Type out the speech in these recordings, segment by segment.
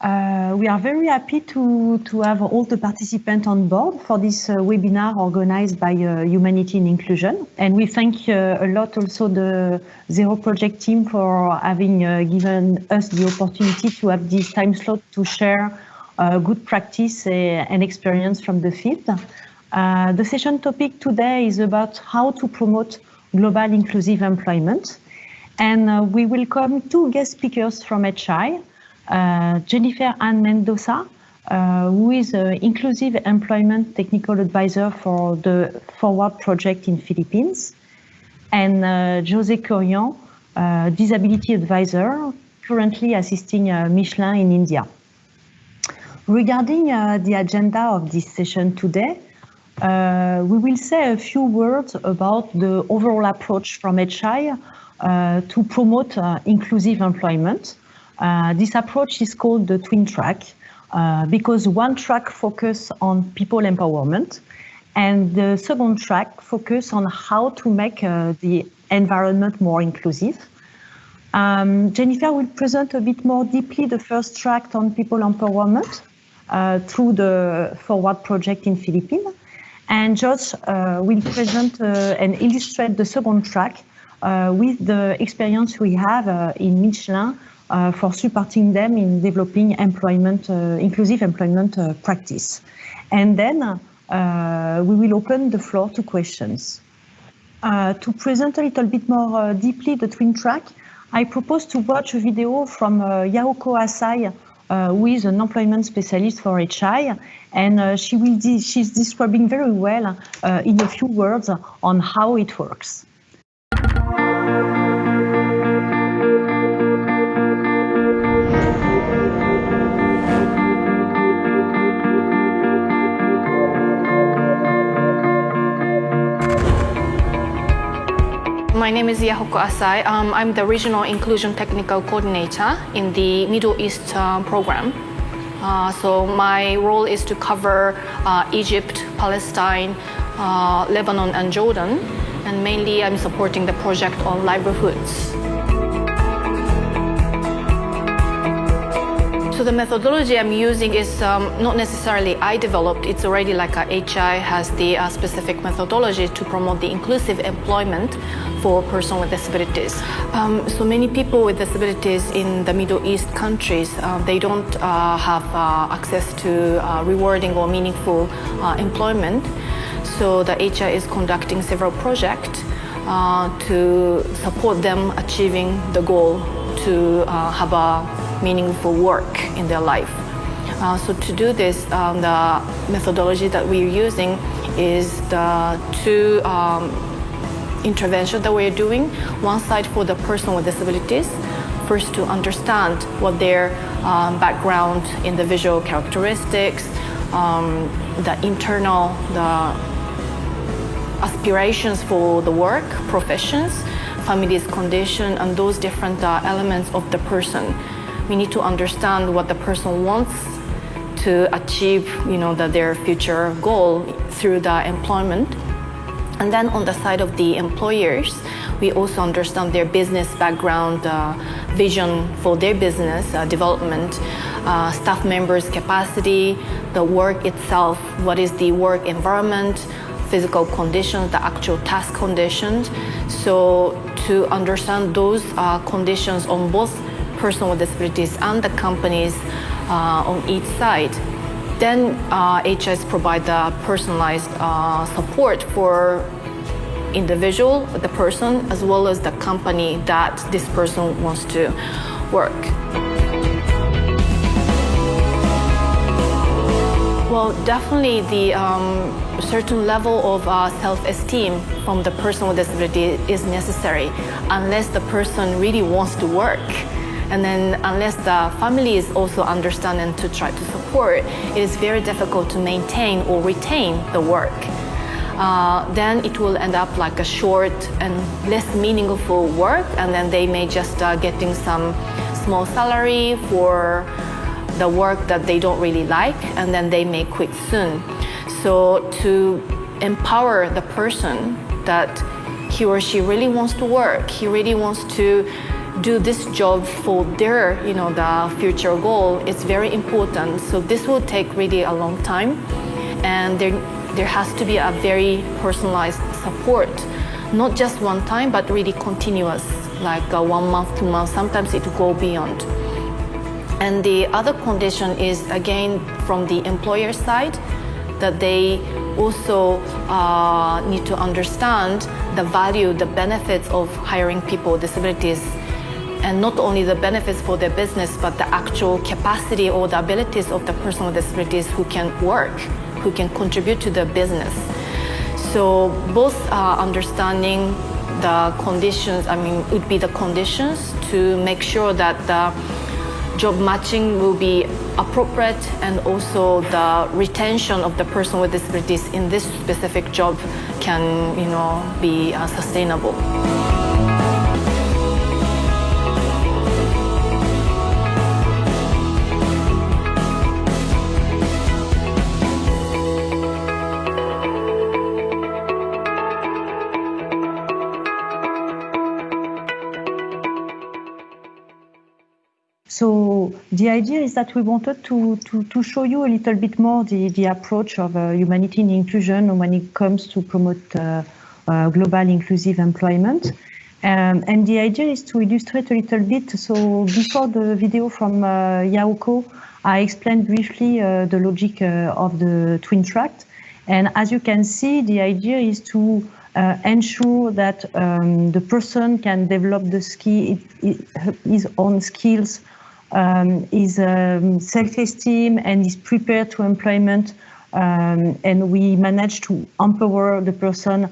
Uh, we are very happy to, to have all the participants on board for this uh, webinar organized by uh, Humanity and Inclusion. And we thank uh, a lot also the Zero Project team for having uh, given us the opportunity to have this time slot to share good practice and experience from the field. the session topic today is about how to promote global inclusive employment. And we welcome two guest speakers from HI, Jennifer Ann Mendoza, uh, who is an inclusive employment technical advisor for the Forward project in Philippines, and uh, Jose Curian, disability advisor, currently assisting Michelin in India. Regarding the agenda of this session today, uh, we will say a few words about the overall approach from HI uh, to promote uh, inclusive employment. Uh, this approach is called the twin track uh, because one track focus on people empowerment and the second track focus on how to make uh, the environment more inclusive. Um, Jennifer will present a bit more deeply the first track on people empowerment uh, through the Forward project in Philippines. And Josh uh, will present and illustrate the second track with the experience we have in Michelin uh, for supporting them in developing employment, uh, inclusive employment uh, practice. And then we will open the floor to questions. to present a little bit more deeply the twin track, I propose to watch a video from Yahoko Asai, uh, who is an employment specialist for HI, and uh, she will de she's describing very well uh, in a few words on how it works. My name is Yahoko Asai. Um, I'm the Regional Inclusion Technical Coordinator in the Middle East uh, program. Uh, so my role is to cover uh, Egypt, Palestine, uh, Lebanon and Jordan. And mainly I'm supporting the project on livelihoods. The methodology I'm using is um, not necessarily I developed, it's already like a HI has the uh, specific methodology to promote the inclusive employment for persons with disabilities. Um, so many people with disabilities in the Middle East countries, uh, they don't uh, have uh, access to uh, rewarding or meaningful uh, employment. So the HI is conducting several projects to support them achieving the goal to have a meaningful work in their life. Uh, so to do this, um, the methodology that we're using is the two um, interventions that we're doing. One side for the person with disabilities, first to understand what their um, background, individual characteristics, um, the internal, the aspirations for the work, professions, family's condition, and those different uh, elements of the person we need to understand what the person wants to achieve, you know, the, their future goal through the employment. And then on the side of the employers, we also understand their business background, uh, vision for their business uh, development, uh, staff members' capacity, the work itself, what is the work environment, physical conditions, the actual task conditions. So to understand those uh, conditions on both person with disabilities and the companies uh, on each side. Then uh, HS provide the personalized uh, support for individual, the person, as well as the company that this person wants to work. Well, definitely the um, certain level of uh, self-esteem from the person with disability is necessary unless the person really wants to work. And then unless the family is also understanding to try to support, it is very difficult to maintain or retain the work. Uh, then it will end up like a short and less meaningful work and then they may just uh, getting some small salary for the work that they don't really like and then they may quit soon. So to empower the person that he or she really wants to work, he really wants to do this job for their, you know, the future goal, it's very important. So this will take really a long time, and there there has to be a very personalized support, not just one time, but really continuous, like uh, one month, two months. Sometimes it will go beyond. And the other condition is again from the employer side that they also uh, need to understand the value, the benefits of hiring people with disabilities and not only the benefits for their business, but the actual capacity or the abilities of the person with disabilities who can work, who can contribute to the business. So both uh, understanding the conditions, I mean, would be the conditions to make sure that the job matching will be appropriate and also the retention of the person with disabilities in this specific job can, you know, be uh, sustainable. The idea is that we wanted to, to, to show you a little bit more the, the approach of uh, humanity and inclusion when it comes to promote uh, uh, global inclusive employment. Um, and the idea is to illustrate a little bit. So before the video from uh, Yauko, I explained briefly uh, the logic uh, of the twin track. And as you can see, the idea is to uh, ensure that um, the person can develop the ski, his own skills um, is um, self-esteem and is prepared to employment. Um, and we manage to empower the person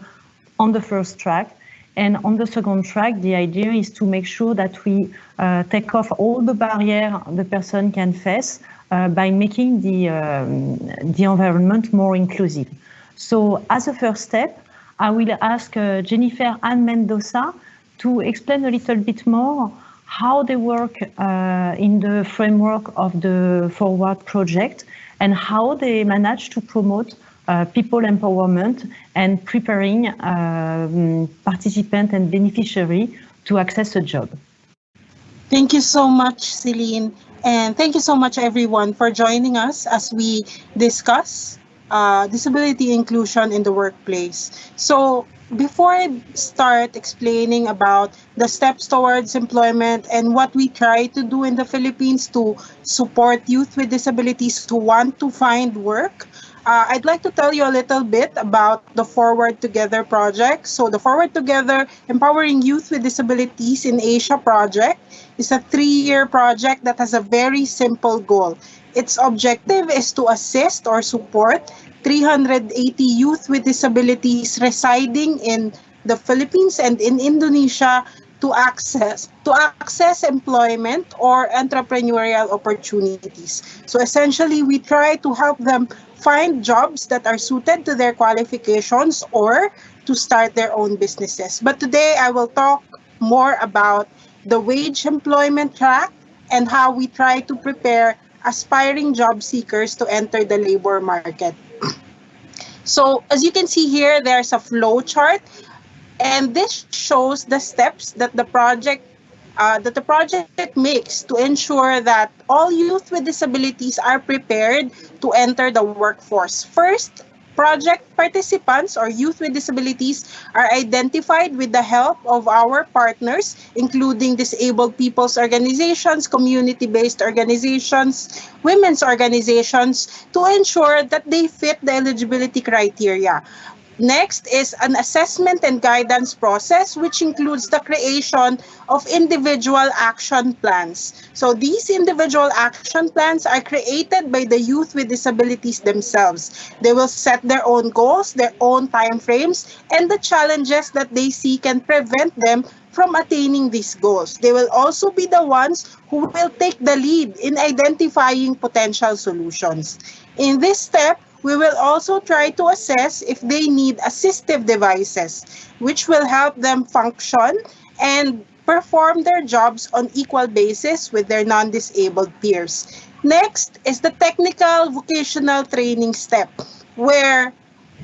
on the first track. And on the second track, the idea is to make sure that we uh, take off all the barriers the person can face uh, by making the, um, the environment more inclusive. So as a first step, I will ask uh, Jennifer Ann Mendoza to explain a little bit more how they work uh, in the framework of the Forward project and how they manage to promote uh, people empowerment and preparing um, participant and beneficiary to access a job. Thank you so much, Celine. And thank you so much, everyone, for joining us as we discuss uh, disability inclusion in the workplace. So before I start explaining about the steps towards employment and what we try to do in the Philippines to support youth with disabilities who want to find work, uh, I'd like to tell you a little bit about the Forward Together project. So the Forward Together Empowering Youth with Disabilities in Asia project is a three-year project that has a very simple goal. Its objective is to assist or support 380 youth with disabilities residing in the Philippines and in Indonesia to access to access employment or entrepreneurial opportunities. So essentially we try to help them find jobs that are suited to their qualifications or to start their own businesses. But today I will talk more about the wage employment track and how we try to prepare aspiring job seekers to enter the labor market. So as you can see here, there's a flow chart, and this shows the steps that the project uh, that the project makes to ensure that all youth with disabilities are prepared to enter the workforce. First, project participants or youth with disabilities are identified with the help of our partners, including disabled people's organizations, community-based organizations, women's organizations, to ensure that they fit the eligibility criteria. Next is an assessment and guidance process, which includes the creation of individual action plans. So these individual action plans are created by the youth with disabilities themselves. They will set their own goals, their own timeframes, and the challenges that they see can prevent them from attaining these goals. They will also be the ones who will take the lead in identifying potential solutions. In this step, we will also try to assess if they need assistive devices, which will help them function and perform their jobs on equal basis with their non-disabled peers. Next is the technical vocational training step, where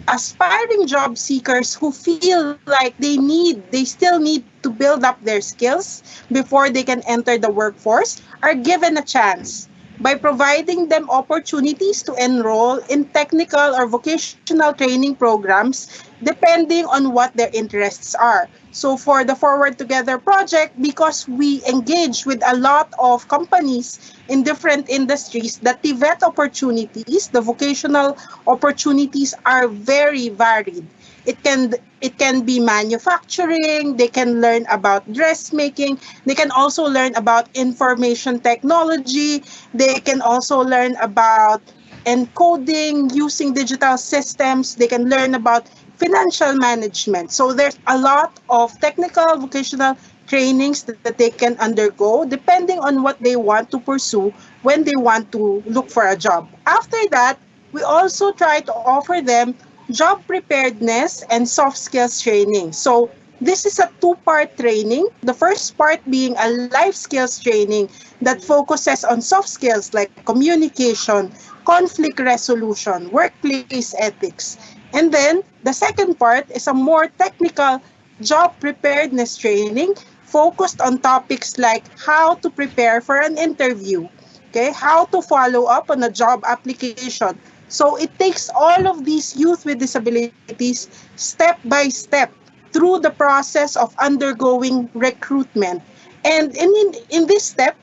aspiring job seekers who feel like they need, they still need to build up their skills before they can enter the workforce are given a chance by providing them opportunities to enroll in technical or vocational training programs depending on what their interests are. So for the Forward Together project, because we engage with a lot of companies in different industries, the TVET opportunities, the vocational opportunities are very varied. It can it can be manufacturing, they can learn about dressmaking, they can also learn about information technology, they can also learn about encoding using digital systems, they can learn about financial management. So there's a lot of technical vocational trainings that, that they can undergo depending on what they want to pursue when they want to look for a job. After that, we also try to offer them job preparedness and soft skills training. So this is a two-part training. The first part being a life skills training that focuses on soft skills like communication, conflict resolution, workplace ethics. And then the second part is a more technical job preparedness training focused on topics like how to prepare for an interview, okay, how to follow up on a job application. So it takes all of these youth with disabilities step by step through the process of undergoing recruitment. And in, in, this step,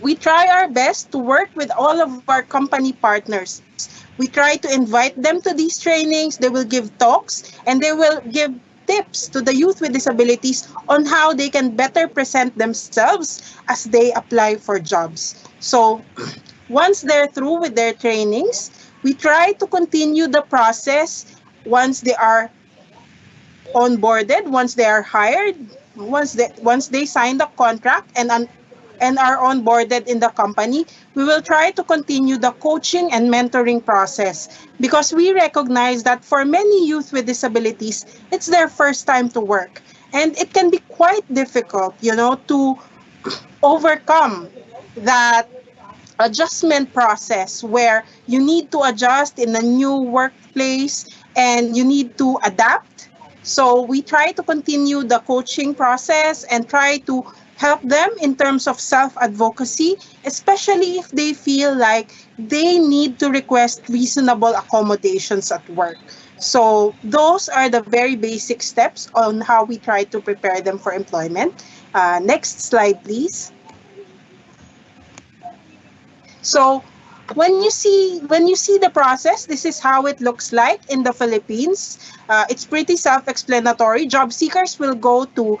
we try our best to work with all of our company partners we try to invite them to these trainings. They will give talks and they will give tips to the youth with disabilities on how they can better present themselves as they apply for jobs. So once they're through with their trainings, we try to continue the process once they are onboarded, once they are hired, once they once they sign the contract and and are onboarded in the company, we will try to continue the coaching and mentoring process because we recognize that for many youth with disabilities, it's their first time to work. And it can be quite difficult, you know, to overcome that adjustment process where you need to adjust in a new workplace and you need to adapt. So we try to continue the coaching process and try to help them in terms of self-advocacy, especially if they feel like they need to request reasonable accommodations at work. So those are the very basic steps on how we try to prepare them for employment. Uh, next slide, please. So when you see when you see the process, this is how it looks like in the Philippines. Uh, it's pretty self-explanatory. Job seekers will go to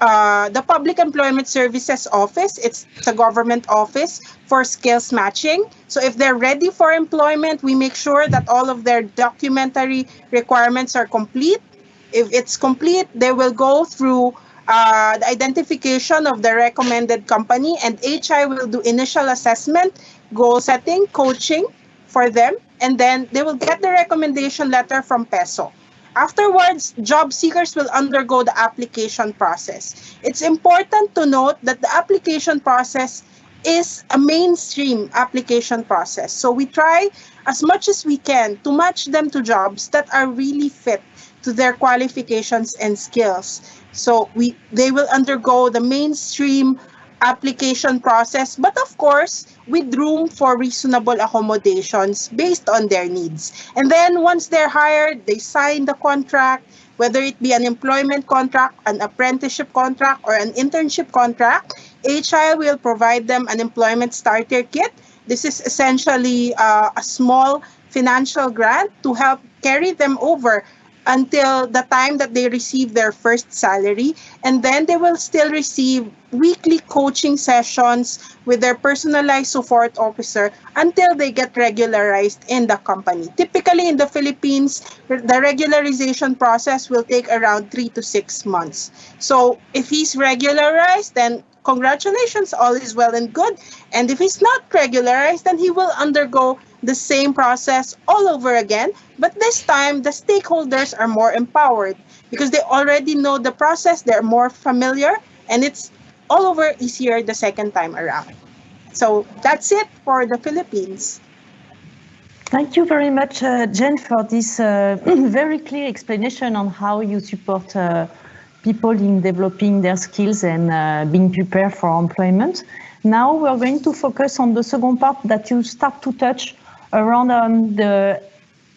uh, the Public Employment Services Office, it's, it's a government office for skills matching. So if they're ready for employment, we make sure that all of their documentary requirements are complete. If it's complete, they will go through uh, the identification of the recommended company and HI will do initial assessment, goal setting, coaching for them, and then they will get the recommendation letter from PESO. Afterwards, job seekers will undergo the application process. It's important to note that the application process is a mainstream application process. So we try as much as we can to match them to jobs that are really fit to their qualifications and skills. So we they will undergo the mainstream application process, but of course, with room for reasonable accommodations based on their needs. And then once they're hired, they sign the contract, whether it be an employment contract, an apprenticeship contract, or an internship contract, HI will provide them an employment starter kit. This is essentially uh, a small financial grant to help carry them over until the time that they receive their first salary. And then they will still receive weekly coaching sessions with their personalized support officer until they get regularized in the company. Typically in the Philippines, the regularization process will take around three to six months. So if he's regularized, then congratulations, all is well and good. And if he's not regularized, then he will undergo the same process all over again. But this time, the stakeholders are more empowered because they already know the process, they're more familiar, and it's all over easier the second time around. So that's it for the Philippines. Thank you very much, uh, Jen, for this uh, very clear explanation on how you support uh, people in developing their skills and uh, being prepared for employment. Now we're going to focus on the second part that you start to touch around um, the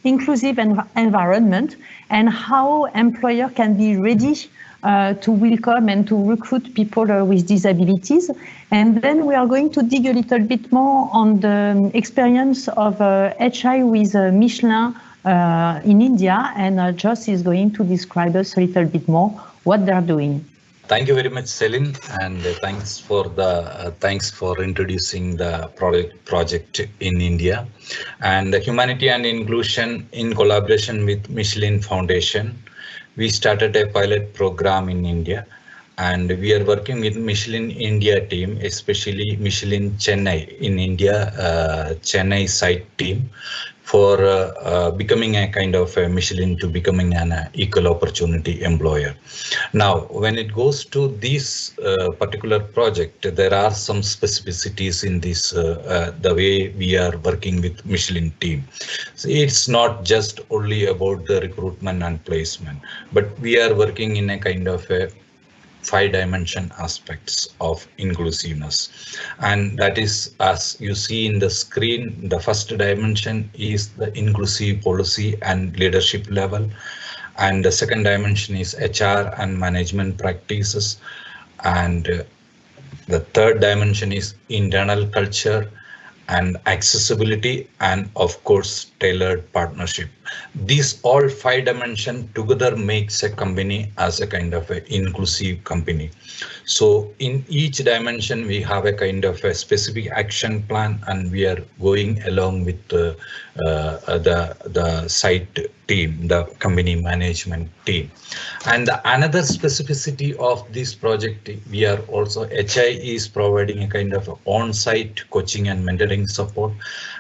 inclusive env environment and how employer can be ready uh, to welcome and to recruit people uh, with disabilities. And then we are going to dig a little bit more on the experience of uh, HI with uh, Michelin uh, in India. And uh, Joss is going to describe us a little bit more what they're doing. Thank you very much, Celine, and thanks for the uh, thanks for introducing the product project in India, and the humanity and inclusion in collaboration with Michelin Foundation. We started a pilot program in India and we are working with Michelin India team, especially Michelin Chennai in India, uh, Chennai site team for uh, uh, becoming a kind of a Michelin to becoming an uh, equal opportunity employer. Now, when it goes to this uh, particular project, there are some specificities in this, uh, uh, the way we are working with Michelin team. So it's not just only about the recruitment and placement, but we are working in a kind of a five dimension aspects of inclusiveness. And that is as you see in the screen the first dimension is the inclusive policy and leadership level. And the second dimension is hr and management practices. And uh, the third dimension is internal culture and accessibility and of course tailored partnership. These all five dimension together makes a company as a kind of an inclusive company. So in each dimension we have a kind of a specific action plan and we are going along with the uh, the the site team the company management team. And another specificity of this project we are also hi is providing a kind of on-site coaching and mentoring support.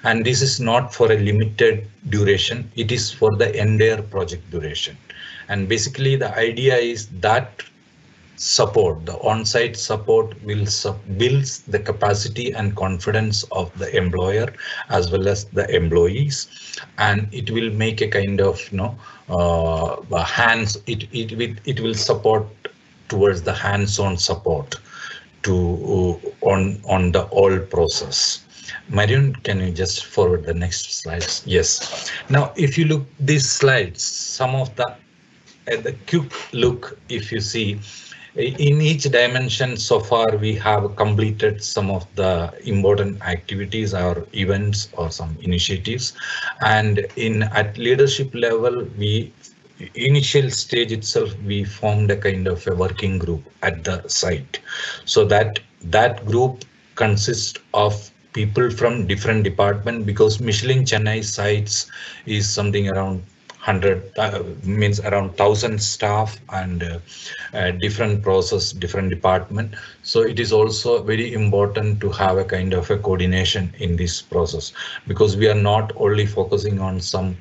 And this is not for a limited duration it is for the entire project duration. And basically the idea is that support the on-site support will builds the capacity and confidence of the employer as well as the employees. And it will make a kind of you know uh, hands it it will it will support towards the hands-on support to uh, on on the all process Marion, can you just forward the next slides? Yes. Now, if you look these slides, some of the at the quick look, if you see, uh, in each dimension so far we have completed some of the important activities or events or some initiatives and in at leadership level we initial stage itself we formed a kind of a working group at the site so that that group consists of people from different department because Michelin Chennai sites is something around 100 uh, means around 1000 staff and uh, uh, different process different department. So it is also very important to have a kind of a coordination in this process because we are not only focusing on some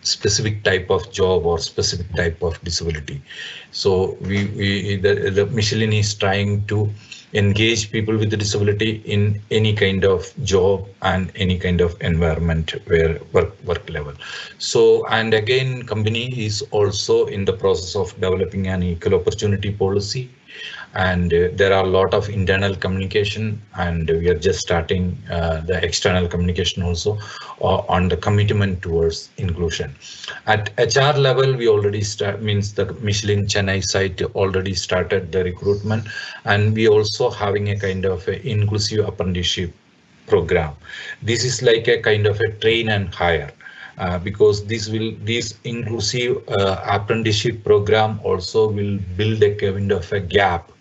specific type of job or specific type of disability. So we, we the, the michelin is trying to engage people with disability in any kind of job and any kind of environment where work work level. So and again company is also in the process of developing an equal opportunity policy and uh, there are a lot of internal communication and we are just starting uh, the external communication also uh, on the commitment towards inclusion. At hr level we already start means the michelin chennai site already started the recruitment and we also having a kind of a inclusive apprenticeship program. This is like a kind of a train and hire uh, because this will this inclusive uh, apprenticeship program also will build a kind of a gap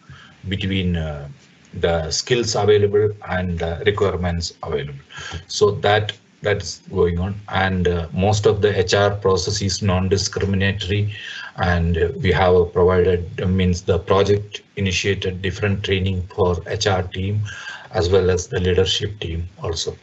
between uh, the skills available and the requirements available. So that that's going on and uh, most of the HR process is non-discriminatory and uh, we have provided uh, means the project initiated different training for HR team as well as the leadership team also.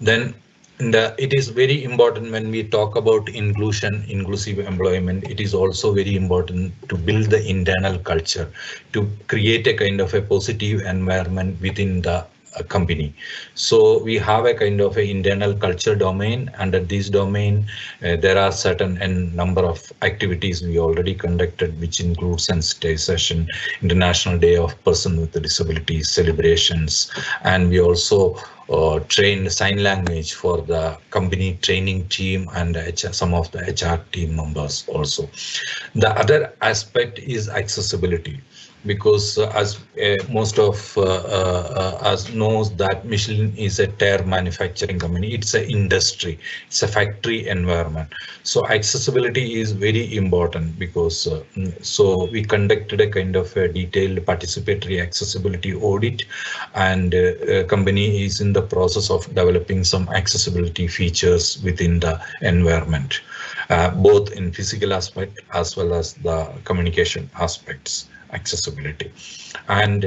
Then and uh, it is very important when we talk about inclusion, inclusive employment, it is also very important to build the internal culture, to create a kind of a positive environment within the uh, company. So we have a kind of a internal culture domain. Under this domain, uh, there are certain and number of activities we already conducted, which include sensitization, International Day of Person with Disabilities celebrations, and we also uh, trained sign language for the company training team and HR, some of the HR team members also. The other aspect is accessibility because uh, as uh, most of uh, uh, us knows that Michelin is a tire manufacturing company, it's an industry, it's a factory environment. So accessibility is very important because mm, so we conducted a kind of a detailed participatory accessibility audit and company is in the process of developing some accessibility features within the environment, both in physical aspect as well as the communication aspects accessibility. And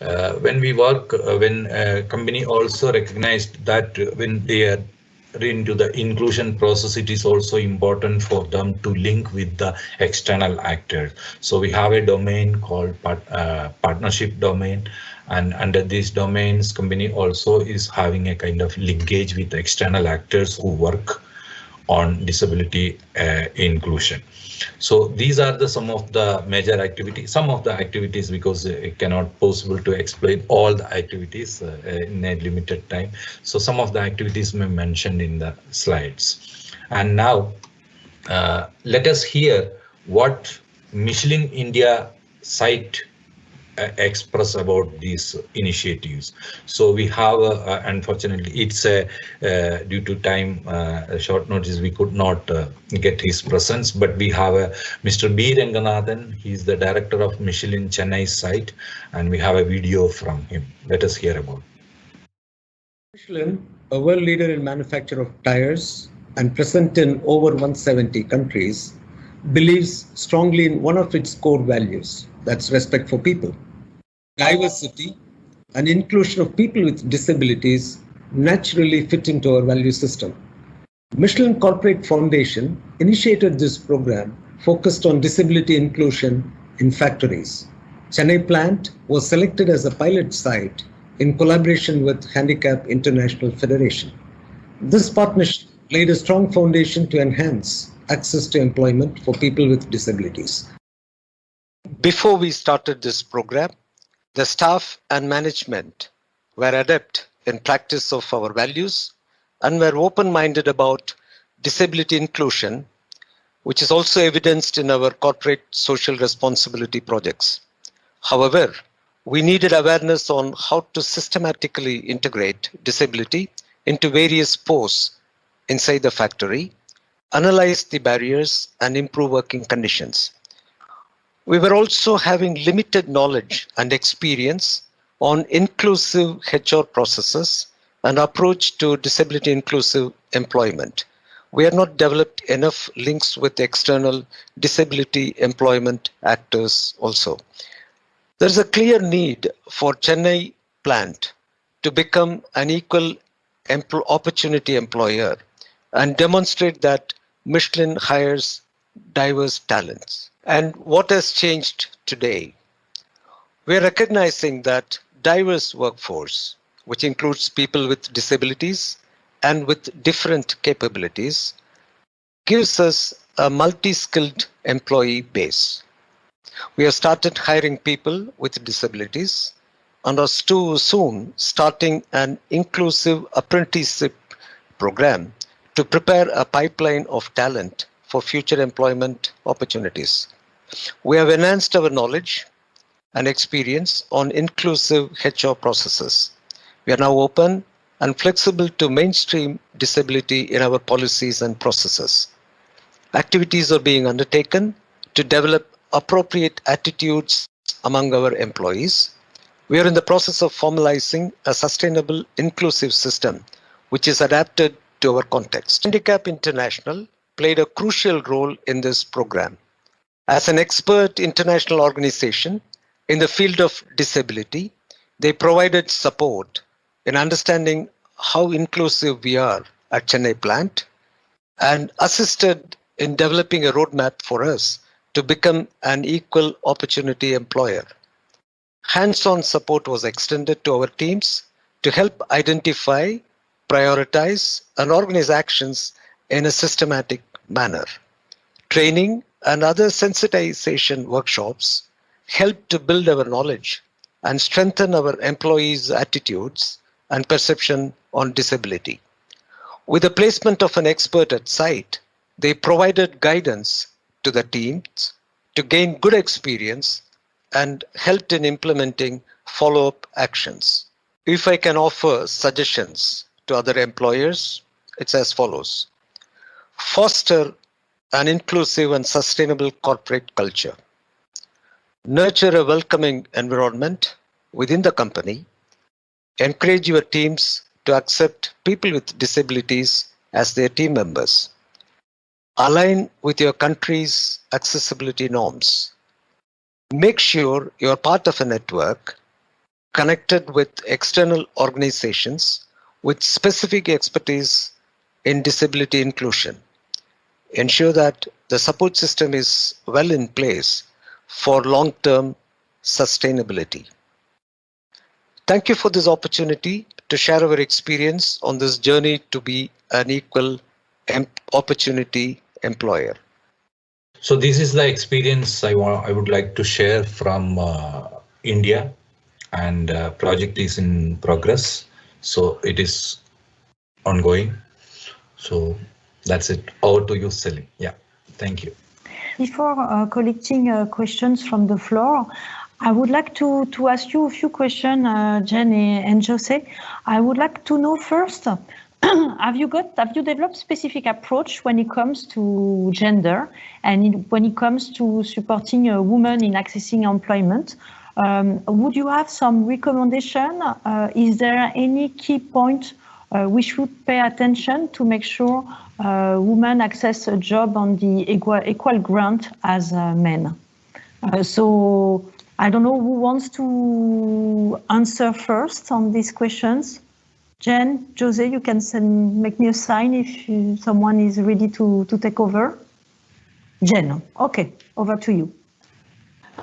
uh, when we work, uh, when a company also recognized that when they are into the inclusion process, it is also important for them to link with the external actors. So we have a domain called part, uh, partnership domain. And under these domains, company also is having a kind of linkage with external actors who work on disability uh, inclusion. So these are the some of the major activities, some of the activities because it cannot possible to explain all the activities uh, in a limited time. So some of the activities may mentioned in the slides. And now uh, let us hear what Michelin India site uh, Uh, express about these initiatives. So we have, uh, uh, unfortunately, it's a uh, due to time uh, short notice, we could not get his presence, but we have a Mr. B. Ranganathan. He's the director of Michelin Chennai site, and we have a video from him. Let us hear about. Michelin, a world leader in manufacture of tires and present in over 170 countries, believes strongly in one of its core values, that's respect for people diversity and inclusion of people with disabilities naturally fit into our value system. Michelin Corporate Foundation initiated this program focused on disability inclusion in factories. Chennai plant was selected as a pilot site in collaboration with Handicap International Federation. This partnership laid a strong foundation to enhance access to employment for people with disabilities. Before we started this program, the staff and management were adept in practice of our values and were open-minded about disability inclusion, which is also evidenced in our corporate social responsibility projects. However, we needed awareness on how to systematically integrate disability into various posts inside the factory, analyze the barriers, and improve working conditions. We were also having limited knowledge and experience on inclusive HR processes and approach to disability inclusive employment. We had not developed enough links with external disability employment actors also. There's a clear need for Chennai plant to become an equal opportunity employer and demonstrate that Michelin hires diverse talents. And what has changed today? We're recognizing that diverse workforce, which includes people with disabilities and with different capabilities, gives us a multi-skilled employee base. We have started hiring people with disabilities and are too soon starting an inclusive apprenticeship program to prepare a pipeline of talent for future employment opportunities. We have enhanced our knowledge and experience on inclusive HR processes. We are now open and flexible to mainstream disability in our policies and processes. Activities are being undertaken to develop appropriate attitudes among our employees. We are in the process of formalizing a sustainable inclusive system which is adapted to our context. Handicap International played a crucial role in this program. As an expert international organization in the field of disability, they provided support in understanding how inclusive we are at Chennai plant and assisted in developing a roadmap for us to become an equal opportunity employer. Hands-on support was extended to our teams to help identify, prioritize, and organize actions in a systematic manner. Training and other sensitization workshops help to build our knowledge and strengthen our employees' attitudes and perception on disability. With the placement of an expert at site, they provided guidance to the teams to gain good experience and helped in implementing follow-up actions. If I can offer suggestions to other employers, it's as follows. Foster an inclusive and sustainable corporate culture. Nurture a welcoming environment within the company. Encourage your teams to accept people with disabilities as their team members. Align with your country's accessibility norms. Make sure you're part of a network connected with external organizations with specific expertise in disability inclusion. Ensure that the support system is well in place for long-term sustainability. Thank you for this opportunity to share our experience on this journey to be an equal opportunity employer. So this is the experience I want I would like to share from uh, India and uh, project is in progress. So it is ongoing. So that's it. Over to you, Celine. Yeah, thank you. Before uh, collecting uh, questions from the floor, I would like to, to ask you a few questions, uh, Jen and Jose. I would like to know first, have you got have you developed specific approach when it comes to gender and in, when it comes to supporting a woman in accessing employment? Um, would you have some recommendation? Uh, is there any key point uh, we should pay attention to make sure uh, women access a job on the equal, equal grant as uh, men? Uh, so I don't know who wants to answer first on these questions. Jen, Jose, you can send, make me a sign if you, someone is ready to, to take over. Jen, okay, over to you.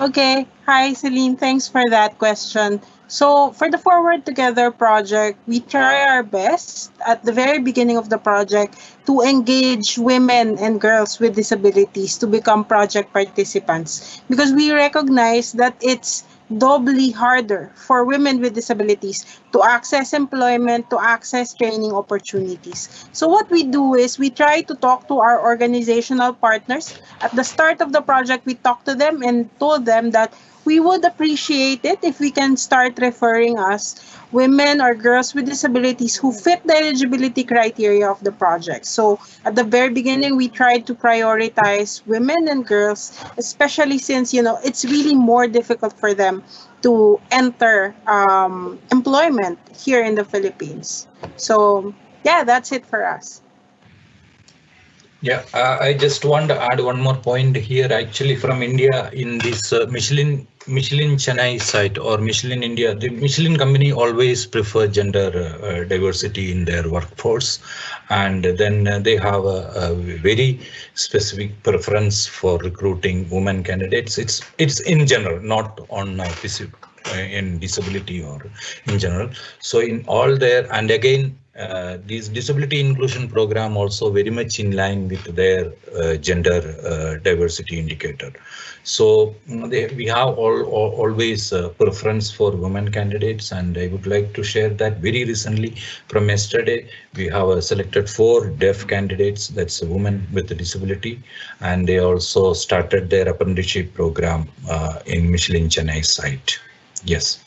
Okay, hi Celine, thanks for that question. So for the Forward Together project, we try our best at the very beginning of the project to engage women and girls with disabilities to become project participants because we recognize that it's doubly harder for women with disabilities to access employment, to access training opportunities. So what we do is we try to talk to our organizational partners. At the start of the project, we talk to them and told them that we would appreciate it if we can start referring us women or girls with disabilities who fit the eligibility criteria of the project. So at the very beginning, we tried to prioritize women and girls, especially since, you know, it's really more difficult for them to enter um, employment here in the Philippines. So yeah, that's it for us. Yeah, uh, I just want to add one more point here. Actually, from India, in this uh, Michelin Michelin Chennai site or Michelin India, the Michelin company always prefer gender uh, diversity in their workforce, and then uh, they have a, a, very specific preference for recruiting women candidates. It's it's in general, not on uh, in disability or in general. So in all there, and again, uh, this disability inclusion program also very much in line with their uh, gender uh, diversity indicator. So they, we have all, all always preference for women candidates, and I would like to share that very recently from yesterday we have selected four deaf candidates. That's a woman with a disability, and they also started their apprenticeship program uh, in Michelin Chennai site. Yes.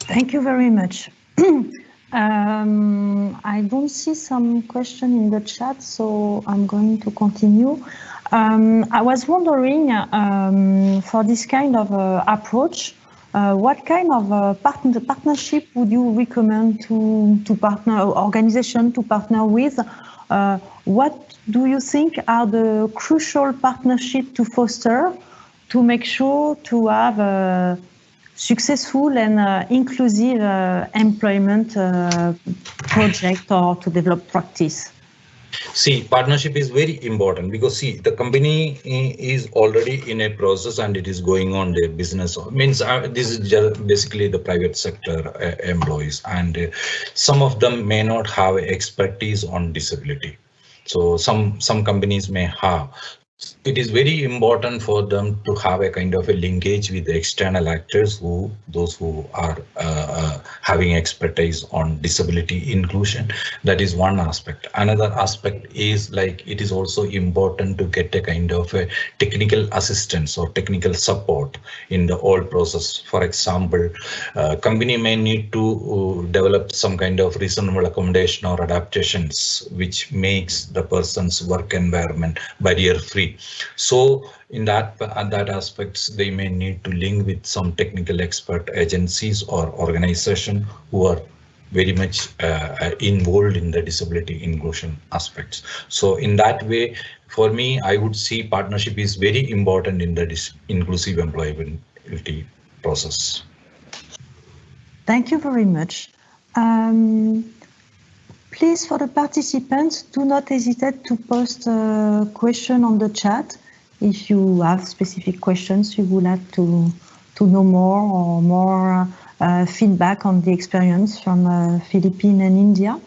Thank you very much. Um, I don't see some question in the chat, so I'm going to continue. Um, I was wondering, um, for this kind of uh, approach, uh, what kind of uh, partner, partnership would you recommend to, to partner, organization to partner with? Uh, what do you think are the crucial partnership to foster to make sure to have uh, successful and uh, inclusive uh, employment uh, project or to develop practice? See, partnership is very important because see, the company is already in a process and it is going on their business. Means uh, this is just basically the private sector uh, employees, and uh, some of them may not have expertise on disability. So some some companies may have it is very important for them to have a kind of a linkage with the external actors who those who are uh, uh, having expertise on disability inclusion. That is one aspect. Another aspect is like it is also important to get a kind of a technical assistance or technical support in the whole process. For example uh, company may need to uh, develop some kind of reasonable accommodation or adaptations which makes the person's work environment barrier free so in that at that aspects, they may need to link with some technical expert agencies or organization who are very much uh, involved in the disability inclusion aspects. So in that way, for me, I would see partnership is very important in the inclusive employability process. Thank you very much. Um, Please, for the participants, do not hesitate to post a question on the chat if you have specific questions you would like to, to know more or more uh, feedback on the experience from uh, Philippines and India.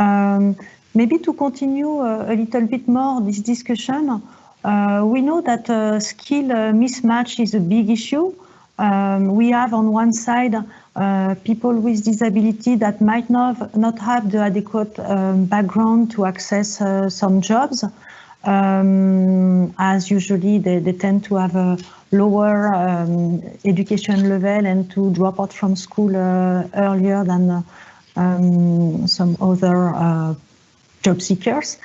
Um, maybe to continue uh, a little bit more this discussion, uh, we know that uh, skill uh, mismatch is a big issue. Um, we have on one side uh, people with disability that might not, not have the adequate um, background to access uh, some jobs, um, as usually they, they, tend to have a lower um, education level and to drop out from school uh, earlier than um, some other uh, job seekers.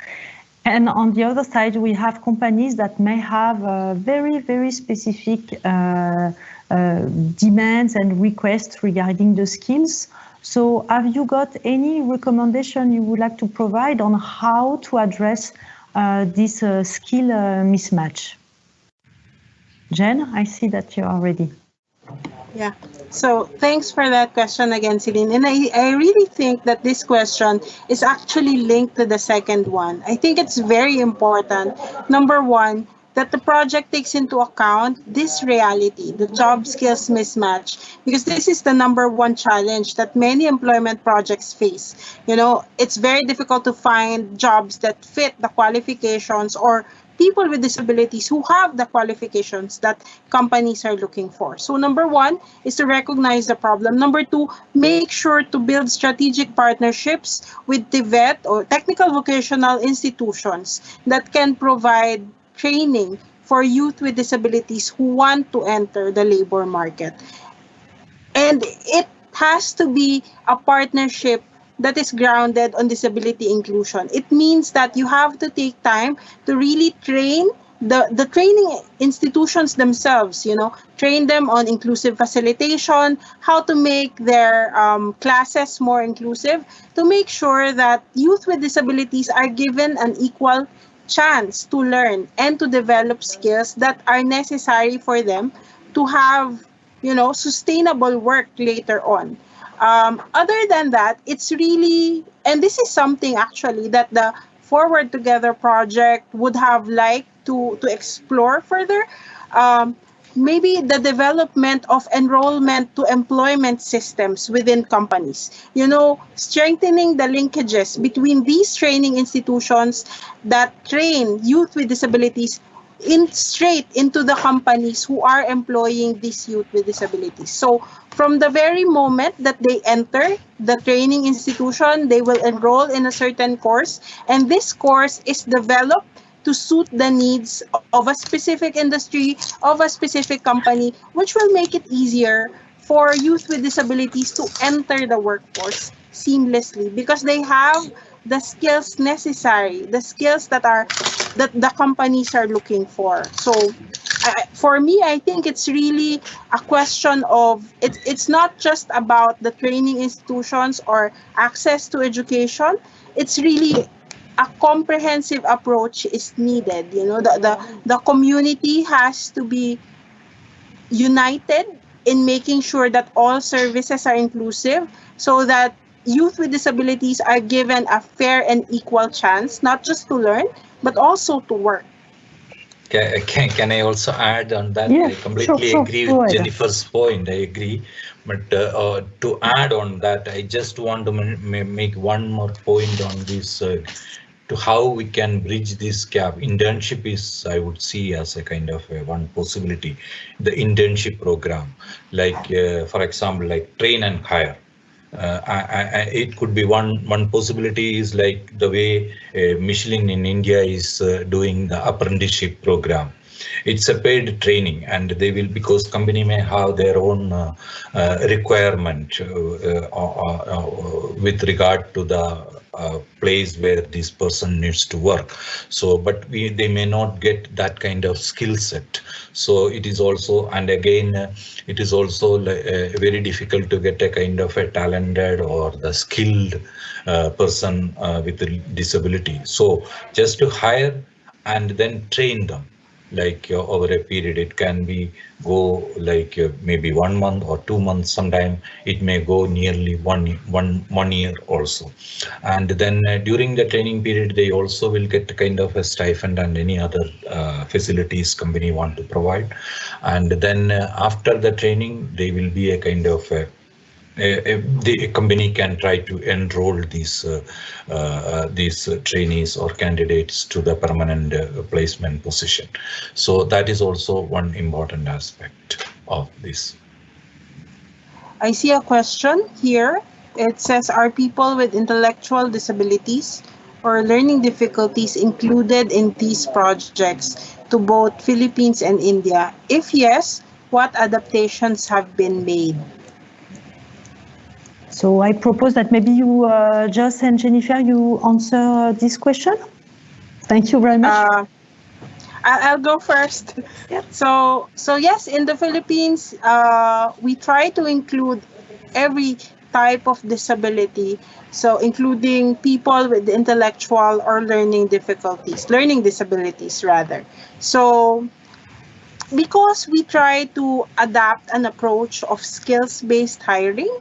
And on the other side, we have companies that may have uh, very, very specific uh, uh, demands and requests regarding the skills. So have you got any recommendation you would like to provide on how to address uh, this uh, skill mismatch? Jen, I see that you are ready. Yeah, so thanks for that question again, Celine. And I, I really think that this question is actually linked to the second one. I think it's very important. Number one, that the project takes into account this reality, the job skills mismatch, because this is the number one challenge that many employment projects face. You know, it's very difficult to find jobs that fit the qualifications or people with disabilities who have the qualifications that companies are looking for. So number one is to recognize the problem. Number two, make sure to build strategic partnerships with TVET or technical vocational institutions that can provide training for youth with disabilities who want to enter the labor market. And it has to be a partnership that is grounded on disability inclusion. It means that you have to take time to really train the, the training institutions themselves, you know, train them on inclusive facilitation, how to make their um, classes more inclusive, to make sure that youth with disabilities are given an equal chance to learn and to develop skills that are necessary for them to have, you know, sustainable work later on. Um, other than that, it's really, and this is something actually that the Forward Together project would have liked to, to explore further. Um, maybe the development of enrollment to employment systems within companies. You know, strengthening the linkages between these training institutions that train youth with disabilities in straight into the companies who are employing these youth with disabilities. So from the very moment that they enter the training institution, they will enroll in a certain course and this course is developed to suit the needs of a specific industry, of a specific company, which will make it easier for youth with disabilities to enter the workforce seamlessly because they have the skills necessary, the skills that are that the companies are looking for. So uh, for me, I think it's really a question of it, it's not just about the training institutions or access to education. It's really a comprehensive approach is needed. You know, the, the, the community has to be united in making sure that all services are inclusive so that youth with disabilities are given a fair and equal chance, not just to learn, but also to work. Can, can, can I also add on that? Yeah, I completely sure, agree sure. with Go. Jennifer's point. I agree. But uh, uh, to add on that, I just want to ma- ma- make one more point on this uh, to how we can bridge this gap. Internship is, I would see, as a kind of a one possibility. The internship program, like, uh, for example, like train and hire. Uh, I, I, it could be one one possibility is like the way uh, Michelin in India is uh, doing the apprenticeship program. It's a paid training, and they will because company may have their own uh, uh, requirement uh, uh, uh, with regard to the uh, place where this person needs to work. So, but we they may not get that kind of skill set. So it is also, and again, uh, it is also uh, very difficult to get a kind of a talented or the skilled uh, person with a disability. So just to hire and then train them like uh, over a period it can be go like uh, maybe one month or two months sometime. It may go nearly one one one year also. And then uh, during the training period they also will get kind of a stipend and any other uh, facilities company want to provide. And then uh, after the training they will be a kind of a the company can try to enroll these uh, uh, these trainees or candidates to the permanent uh, placement position. So that is also one important aspect of this. I see a question here. It says, are people with intellectual disabilities or learning difficulties included in these projects to both Philippines and India? If yes, what adaptations have been made? So I propose that maybe you, uh, Joss and Jennifer, you answer this question. Thank you very much. Uh, I- I'll go first. Yeah. So, so yes, in the Philippines, uh, we try to include every type of disability. So, including people with intellectual or learning difficulties, learning disabilities rather. So, because we try to adapt an approach of skills-based hiring,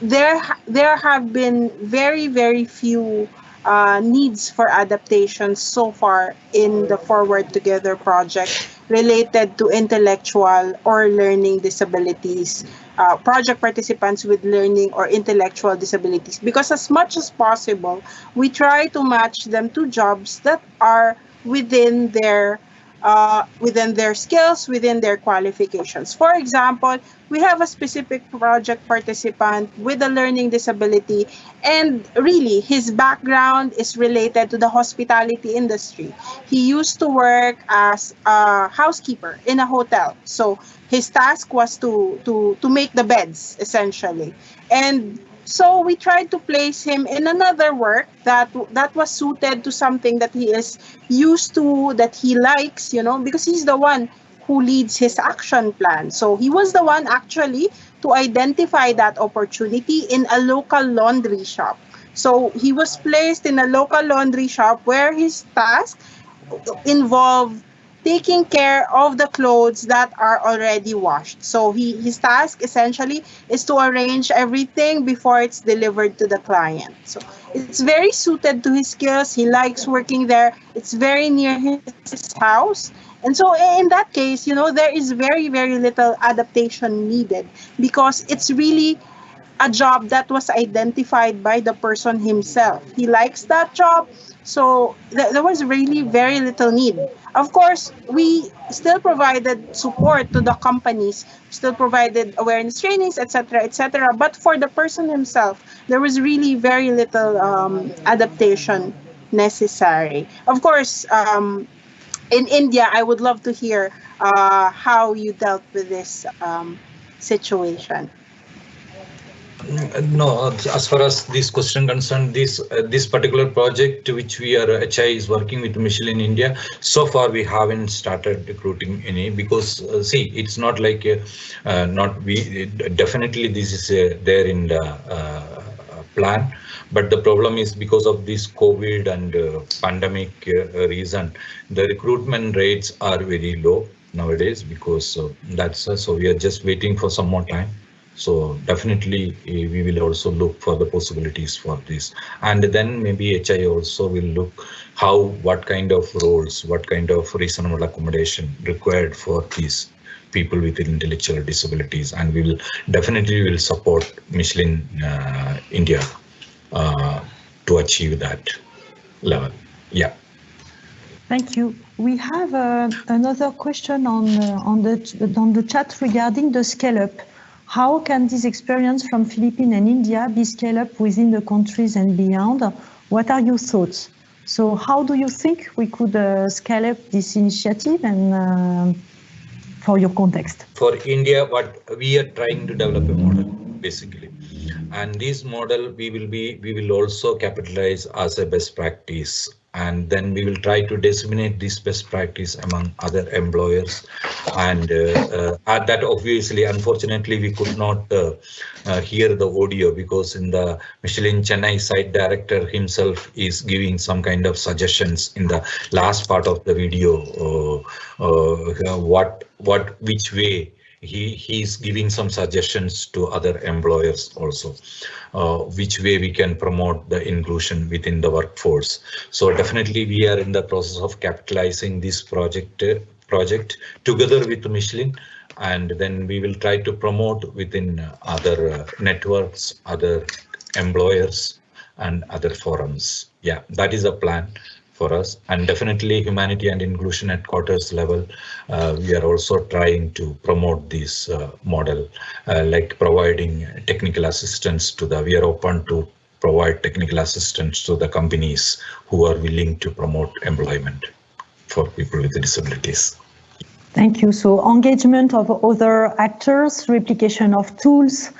there there have been very very few uh, needs for adaptations so far in the Forward Together project related to intellectual or learning disabilities, uh, project participants with learning or intellectual disabilities. Because as much as possible, we try to match them to jobs that are within their uh, within their skills, within their qualifications. For example, we have a specific project participant with a learning disability, and really his background is related to the hospitality industry. He used to work as a housekeeper in a hotel. So his task was to to to make the beds essentially. And so we tried to place him in another work that that was suited to something that he is used to that he likes you know because he's the one who leads his action plan. So he was the one actually to identify that opportunity in a local laundry shop. So he was placed in a local laundry shop where his task involved taking care of the clothes that are already washed. So he his task essentially is to arrange everything before it's delivered to the client. So it's very suited to his skills. He likes working there. It's very near his house. And so in that case, you know, there is very very little adaptation needed because it's really a job that was identified by the person himself. He likes that job, so th- there was really very little need. Of course, we still provided support to the companies, still provided awareness trainings, etc., etc. But for the person himself, there was really very little um, adaptation necessary. Of course, um, in India, I would love to hear uh, how you dealt with this um, situation. No, as far as this question concerned, this uh, this particular project which we are HI is working with Michelin India. So far, we haven't started recruiting any because uh, see, it's not like uh, uh, not we definitely this is uh, there in the uh, plan, but the problem is because of this COVID and pandemic reason, the recruitment rates are very low nowadays because that's so we are just waiting for some more time So definitely we will also look for the possibilities for this. And then maybe HI also will look how, what kind of roles, what kind of reasonable accommodation required for these people with intellectual disabilities. And we will definitely will support Michelin uh, India uh, to achieve that level. Yeah. Thank you. We have uh, another question on uh, on the on the chat regarding the scale up. How can this experience from Philippines and India be scaled up within the countries and beyond? What are your thoughts? So how do you think we could uh, scale up this initiative and uh, for your context? For India, what we are trying to develop a model basically. And this model we will be we will also capitalize as a best practice and then we will try to disseminate this best practice among other employers. And uh, uh, that obviously unfortunately we could not uh, uh, hear the audio because in the Michelin Chennai site director himself is giving some kind of suggestions in the last part of the video uh, uh, what what which way he he's giving some suggestions to other employers also uh, which way we can promote the inclusion within the workforce. So definitely we are in the process of capitalizing this project uh, project together with michelin and then we will try to promote within other uh, networks other employers and other forums. Yeah that is a plan for us and definitely humanity and inclusion at quarters level uh, we are also trying to promote this uh, model uh, like providing technical assistance to the we are open to provide technical assistance to the companies who are willing to promote employment for people with disabilities. Thank you. So engagement of other actors, replication of tools,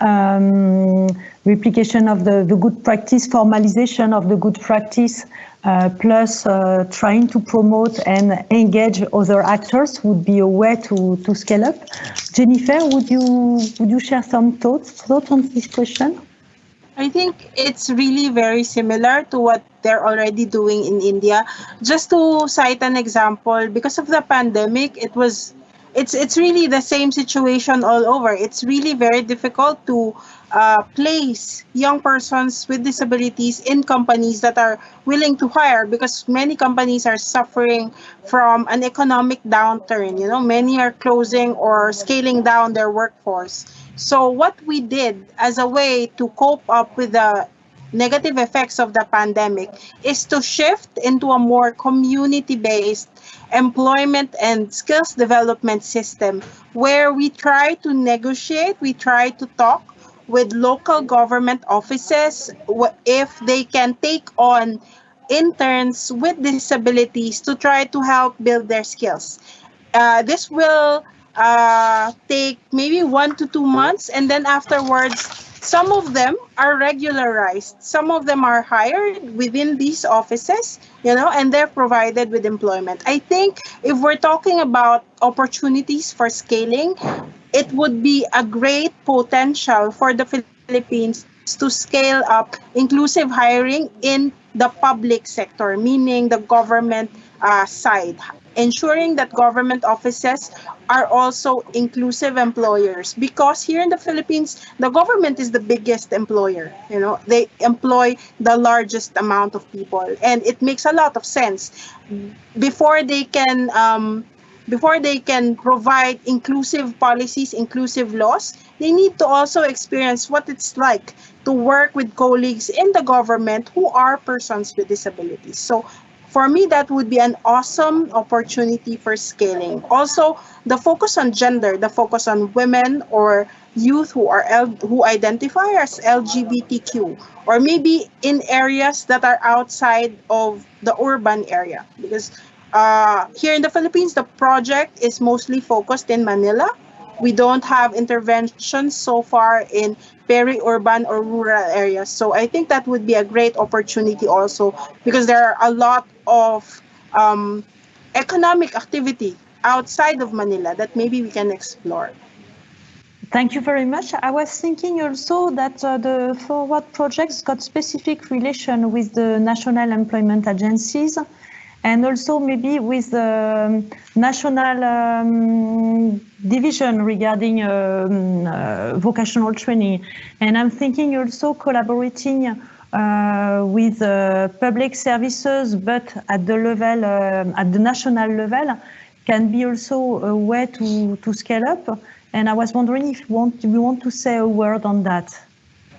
um, replication of the, the good practice, formalization of the good practice, uh, plus uh, trying to promote and engage other actors would be a way to, to scale up. Jennifer, would you would you share some thoughts thoughts on this question? I think it's really very similar to what they're already doing in India. Just to cite an example, because of the pandemic, it was it's it's really the same situation all over. It's really very difficult to uh, place young persons with disabilities in companies that are willing to hire because many companies are suffering from an economic downturn. You know, many are closing or scaling down their workforce. So what we did as a way to cope up with the negative effects of the pandemic is to shift into a more community-based employment and skills development system where we try to negotiate, we try to talk with local government offices if they can take on interns with disabilities to try to help build their skills. Uh, this will uh, take maybe one to two months and then afterwards some of them are regularized. Some of them are hired within these offices, you know, and they're provided with employment. I think if we're talking about opportunities for scaling, it would be a great potential for the Philippines to scale up inclusive hiring in the public sector, meaning the government uh, side ensuring that government offices are also inclusive employers. Because here in the Philippines the government is the biggest employer you know. They employ the largest amount of people. And it makes a lot of sense. Before they can um, before they can provide inclusive policies inclusive laws they need to also experience what it's like to work with colleagues in the government who are persons with disabilities. So for me, that would be an awesome opportunity for scaling. Also, the focus on gender, the focus on women or youth who are L who identify as LGBTQ, or maybe in areas that are outside of the urban area. Because uh, here in the Philippines, the project is mostly focused in Manila. We don't have interventions so far in peri-urban or rural areas. So I think that would be a great opportunity also because there are a lot of um, economic activity outside of Manila that maybe we can explore. Thank you very much. I was thinking also that uh, the forward projects got specific relation with the national employment agencies and also maybe with the national um, division regarding um, uh, vocational training. And I'm thinking also collaborating uh, with uh, public services, but at the level, uh, at the national level, can be also a way to, to scale up. And I was wondering if you want, you want to say a word on that.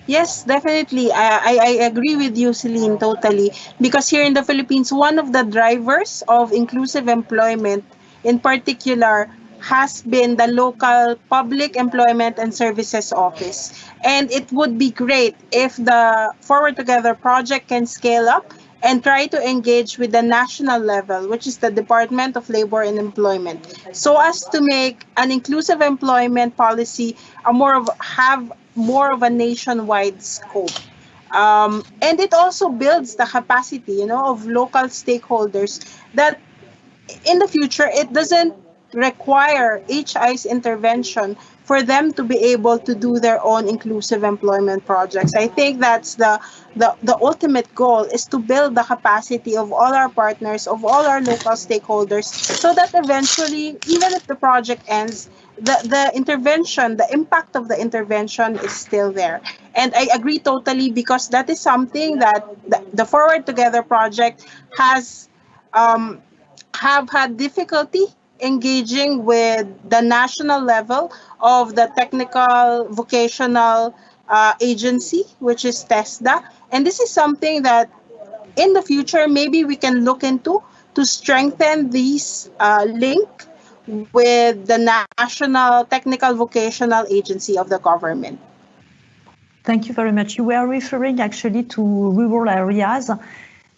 Yes, definitely. I, I agree with you, Celine, totally. Because here in the Philippines, one of the drivers of inclusive employment, in particular, has been the local public employment and services office. And it would be great if the Forward Together project can scale up and try to engage with the national level, which is the Department of Labor and Employment, so as to make an inclusive employment policy a more of have more of a nationwide scope. Um, and it also builds the capacity, you know, of local stakeholders that in the future it doesn't require HI's intervention for them to be able to do their own inclusive employment projects. I think that's the, the, the ultimate goal is to build the capacity of all our partners, of all our local stakeholders, so that eventually, even if the project ends, the, the intervention, the impact of the intervention is still there. And I agree totally because that is something that the, the Forward Together project has um, have had difficulty engaging with the national level of the technical vocational uh, agency, which is TESDA. And this is something that in the future, maybe we can look into to strengthen this uh, link with the National Technical Vocational Agency of the government. Thank you very much. You were referring actually to rural areas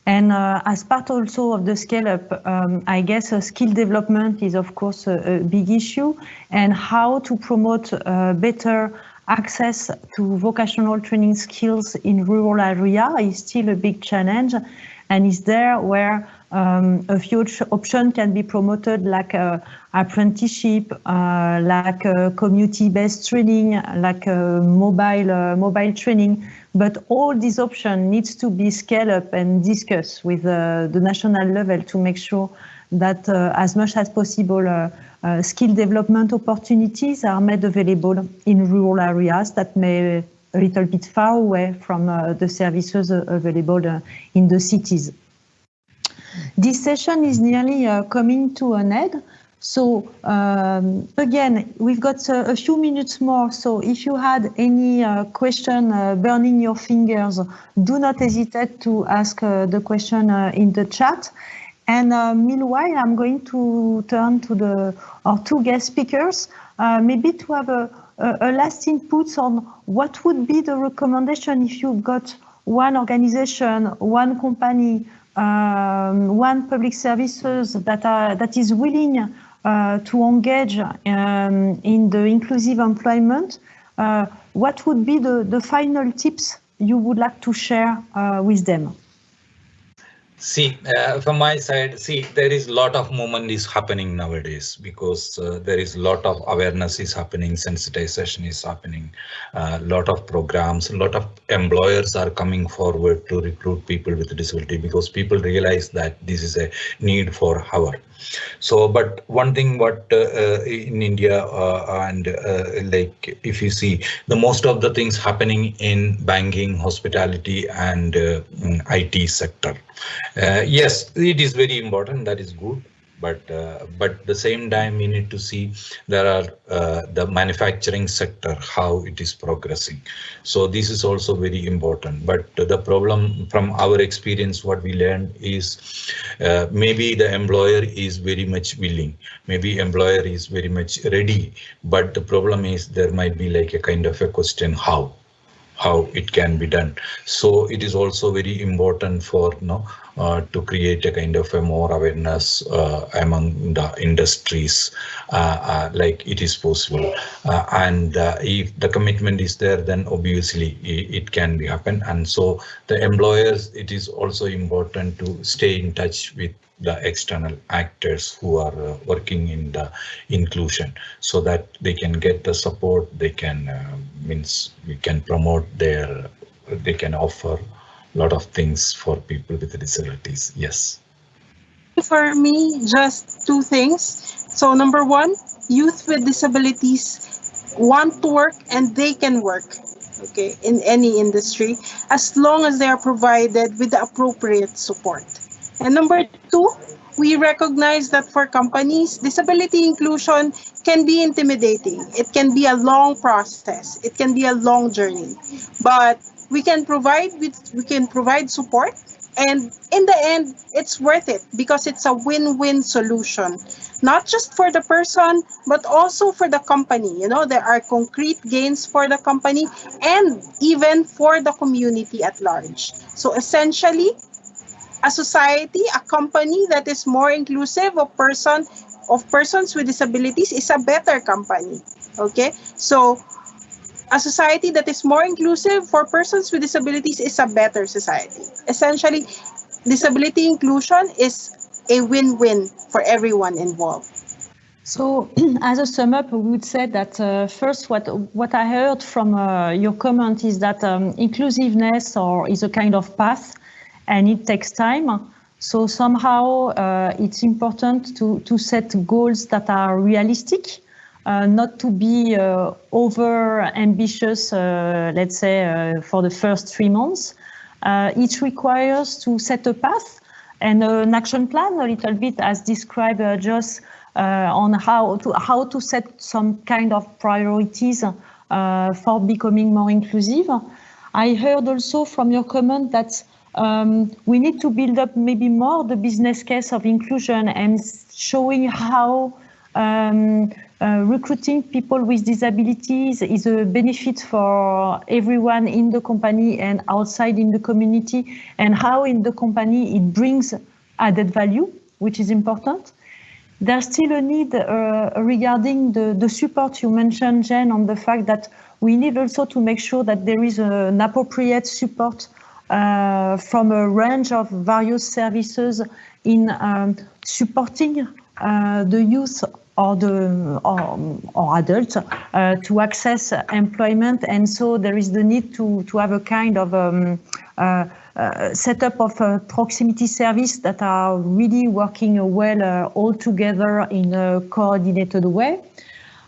and uh, as part also of the scale up, um, I guess uh, skill development is of course a, a, big issue and how to promote uh, better access to vocational training skills in rural area is still a big challenge and is there where um, a few options can be promoted like uh, apprenticeship, uh, like uh, community-based training, like mobile mobile training, but all these options needs to be scaled up and discussed with uh, the national level to make sure that uh, as much as possible uh, uh skill development opportunities are made available in rural areas that may a little bit far away from uh, the services available uh, in the cities. This session is nearly coming to an end. So um, again, we've got a, a, few minutes more. So if you had any uh, question uh, burning your fingers, do not hesitate to ask uh, the question uh, in the chat. And uh, meanwhile, I'm going to turn to the our two guest speakers, uh, maybe to have a, a, a last input on what would be the recommendation if you've got one organization, one company, um, one public services that are that is willing uh, to engage um, in the inclusive employment, uh, what would be the, the final tips you would like to share uh, with them? See, uh, from my side, see, there is a lot of movement is happening nowadays because uh, there is a lot of awareness is happening, sensitization is happening, a uh, lot of programs, a lot of employers are coming forward to recruit people with disability because people realize that this is a need for our so, but one thing what uh, uh, in India uh, and like if you see the most of the things happening in banking, hospitality and IT sector. Yes, it is very important. That is good but uh, but the same time we need to see there are uh, the manufacturing sector how it is progressing so this is also very important but the problem from our experience what we learned is uh, maybe the employer is very much willing maybe employer is very much ready but the problem is there might be like a kind of a question how how it can be done. So it is also very important for you know, uh, to create a kind of a more awareness uh, among the industries uh, uh like it is possible. Uh, and uh, if the commitment is there, then obviously it, can be happen. And so the employers, it is also important to stay in touch with the external actors who are uh, working in the inclusion so that they can get the support they can uh, means we can promote their they can offer lot of things for people with disabilities yes. For me, just two things. So number one, youth with disabilities want to work and they can work okay in any industry as long as they are provided with the appropriate support. And number two we recognize that for companies disability inclusion can be intimidating. It can be a long process. It can be a long journey. But we can provide we can provide support and in the end it's worth it because it's a win-win solution. Not just for the person but also for the company. You know there are concrete gains for the company and even for the community at large. So essentially a society a company that is more inclusive of person of persons with disabilities is a better company. Okay? So a society that is more inclusive for persons with disabilities is a better society. Essentially, disability inclusion is a win-win for everyone involved. So, as a sum up, we would say that uh, first, what what I heard from uh, your comment is that um, inclusiveness or is a kind of path, and it takes time. So somehow, uh, it's important to to set goals that are realistic uh, not to be uh, over ambitious, uh, let's say, for the first three months. it requires to set a path and an action plan a little bit as described just on how to how to set some kind of priorities for becoming more inclusive. I heard also from your comment that um, we need to build up maybe more the business case of inclusion and showing how um, uh, recruiting people with disabilities is a benefit for everyone in the company and outside in the community and how in the company it brings added value, which is important. There's still a need uh, regarding the, the support you mentioned, Jen, on the fact that we need also to make sure that there is an appropriate support uh, from a range of various services in um, supporting uh, the youth or the or, or adults uh, to access employment, and so there is the need to to have a kind of um, uh, uh, setup of proximity service that are really working well uh, all together in a coordinated way.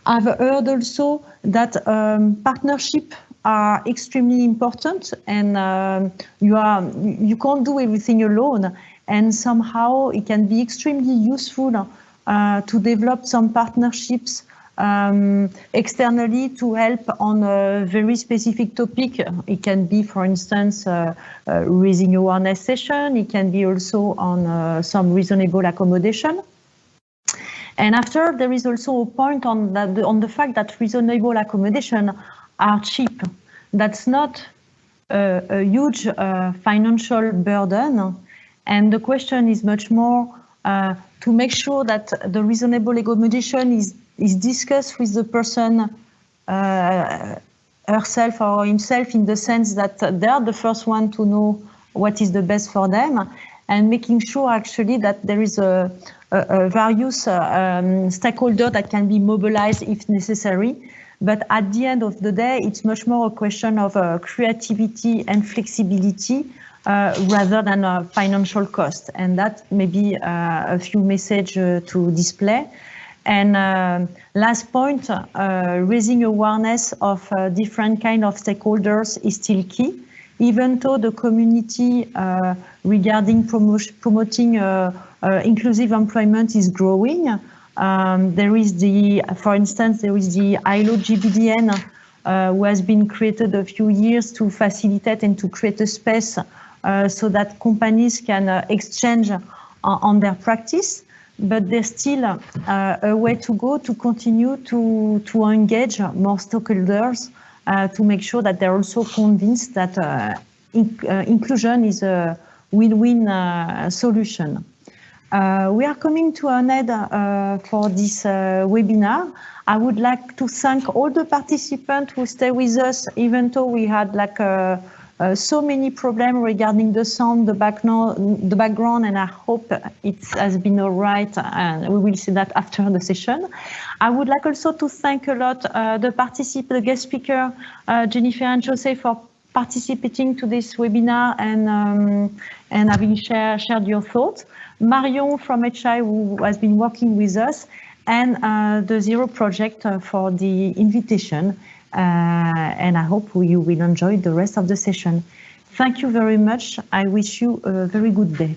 I've heard also that um, partnership are extremely important, and um, you are you can't do everything alone, and somehow it can be extremely useful uh, to develop some partnerships um, externally to help on a very specific topic. It can be, for instance, uh, uh, raising awareness session. It can be also on uh, some reasonable accommodation. And after, there is also a point on, that, on the fact that reasonable accommodation are cheap. That's not a, a huge uh, financial burden. And the question is much more uh, to make sure that the reasonable accommodation is, is discussed with the person uh, herself or himself in the sense that they are the first one to know what is the best for them and making sure actually that there is a, a, a various uh, um, stakeholder that can be mobilized if necessary. But at the end of the day, it's much more a question of uh, creativity and flexibility rather than a financial cost. And that may be uh, a few messages uh, to display. And last point, raising awareness of different kind of stakeholders is still key even though the community uh, regarding promoting uh, uh, inclusive employment is growing. Um, there is the, for instance, there is the ILO GBDN who has been created a few years to facilitate and to create a space uh, so that companies can uh, exchange on their practice but there's still uh, a way to go to continue to, to engage more stakeholders uh, to make sure that they're also convinced that uh, in, uh, inclusion is a win-win solution. we are coming to an end for this webinar. I would like to thank all the participants who stay with us, even though we had like a uh, so many problems regarding the sound, the background, the background, and I hope it has been all right, and we will see that after the session. I would like also to thank a lot uh, the participant, the guest speaker, uh, Jennifer and Jose for participating to this webinar and um, and having share, shared your thoughts. Marion from HI who has been working with us and uh, the Zero Project uh, for the invitation. Uh, and I hope you will enjoy the rest of the session. Thank you very much. I wish you a very good day.